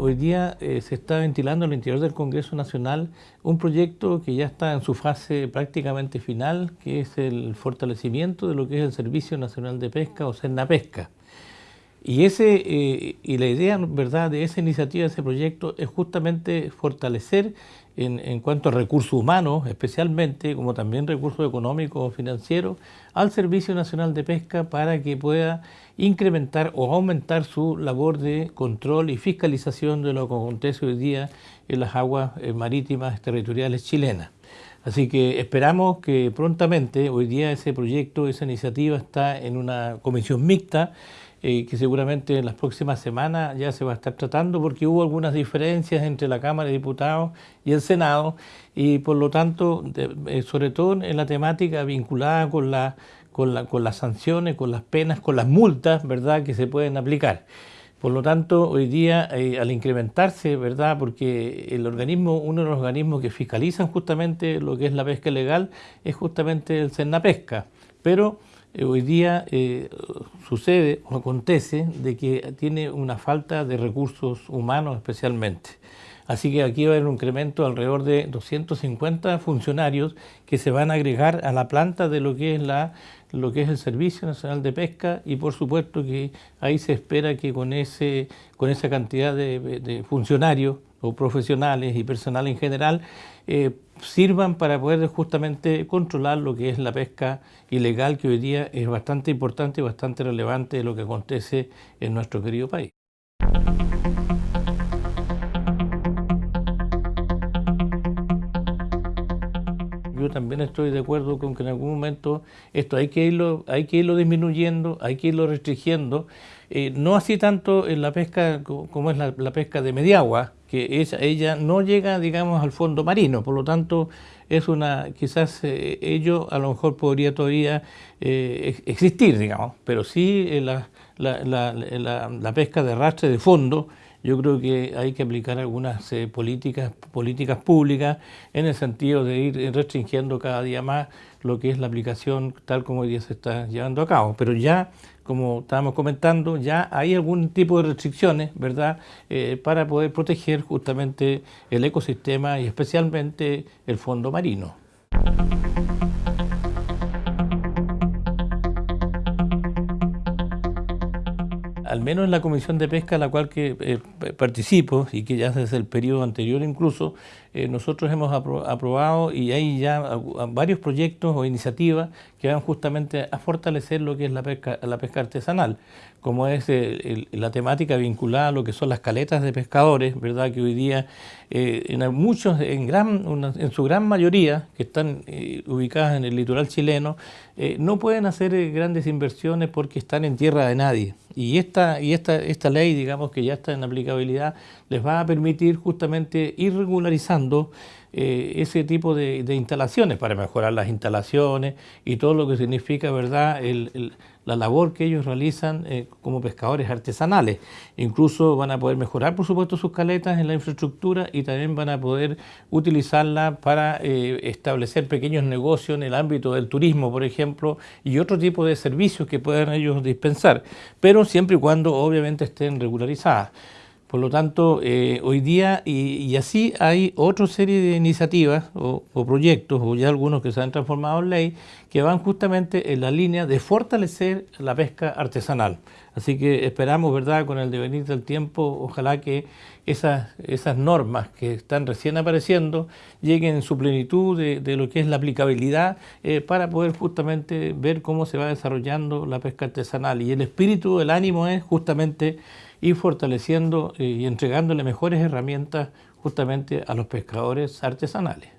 hoy día eh, se está ventilando al interior del Congreso Nacional un proyecto que ya está en su fase prácticamente final, que es el fortalecimiento de lo que es el Servicio Nacional de Pesca o Pesca. Y, ese, eh, y la idea ¿verdad? de esa iniciativa, de ese proyecto, es justamente fortalecer en, cuanto a recursos humanos, especialmente, como también recursos económicos financieros, al Servicio Nacional de Pesca para que pueda incrementar o aumentar su labor de control y fiscalización de lo que acontece hoy día en las aguas eh, marítimas territoriales chilenas. Así que esperamos que prontamente, hoy día ese proyecto, esa iniciativa está en una comisión mixta eh, que seguramente en las próximas semanas ya se va a estar tratando porque hubo algunas diferencias entre la Cámara de Diputados y el Senado y por lo tanto, eh, sobre todo en la temática vinculada con, la, con, la, con las sanciones, con las penas, con las multas ¿verdad? que se pueden aplicar. Por lo tanto, hoy día, eh, al incrementarse, ¿verdad? Porque el organismo, uno de los organismos que fiscalizan justamente lo que es la pesca legal es justamente el Pesca. Pero eh, hoy día eh, sucede o acontece de que tiene una falta de recursos humanos especialmente. Así que aquí va a haber un incremento alrededor de 250 funcionarios que se van a agregar a la planta de lo que es, la, lo que es el Servicio Nacional de Pesca y por supuesto que ahí se espera que con, ese, con esa cantidad de funcionarios o profesionales y personal en general eh, sirvan para poder justamente controlar lo que es la pesca ilegal que hoy día es bastante importante y bastante relevante de lo que acontece en nuestro querido país. También estoy de acuerdo con que en algún momento esto hay que irlo, hay que irlo disminuyendo, hay que irlo restringiendo, eh, no así tanto en la pesca como es la, pesca de mediagua, que ella no llega, digamos, al fondo marino, por lo tanto es una, quizás eh, ello a lo mejor podría todavía eh, existir, digamos, pero sí la, la pesca de arrastre de fondo, yo creo que hay que aplicar algunas eh, políticas, políticas públicas en el sentido de ir restringiendo cada día más lo que es la aplicación tal como hoy día se está llevando a cabo. Pero ya, como estábamos comentando, ya hay algún tipo de restricciones, ¿verdad?, eh, para poder proteger justamente el ecosistema y especialmente el fondo marino. Al menos en la comisión de pesca la cual que, eh, participo y que ya desde el periodo anterior incluso, eh, nosotros hemos aprobado y hay ya varios proyectos o iniciativas que van justamente a fortalecer lo que es la pesca, la pesca artesanal, como es la temática vinculada a lo que son las caletas de pescadores, ¿verdad? que hoy día eh, en muchos, en, gran, en su gran mayoría, que están ubicadas en el litoral chileno, no pueden hacer grandes inversiones porque están en tierra de nadie. Y esta, y esta, esta ley, digamos que ya está en aplicabilidad, les va a permitir justamente ir regularizando eh, ese tipo de, instalaciones para mejorar las instalaciones y todo lo que significa verdad la labor que ellos realizan eh, como pescadores artesanales. Incluso van a poder mejorar por supuesto sus caletas en la infraestructura y también van a poder utilizarla para eh, establecer pequeños negocios en el ámbito del turismo, por ejemplo, y otro tipo de servicios que puedan ellos dispensar, pero siempre y cuando obviamente estén regularizadas. Por lo tanto, eh, hoy día, y, así hay otra serie de iniciativas o, proyectos, o ya algunos que se han transformado en ley, que van justamente en la línea de fortalecer la pesca artesanal. Así que esperamos, ¿verdad?, con el devenir del tiempo, ojalá que esas, esas normas que están recién apareciendo lleguen en su plenitud de, lo que es la aplicabilidad eh, para poder justamente ver cómo se va desarrollando la pesca artesanal. Y el espíritu, el ánimo es justamente y fortaleciendo eh, y entregándole mejores herramientas justamente a los pescadores artesanales.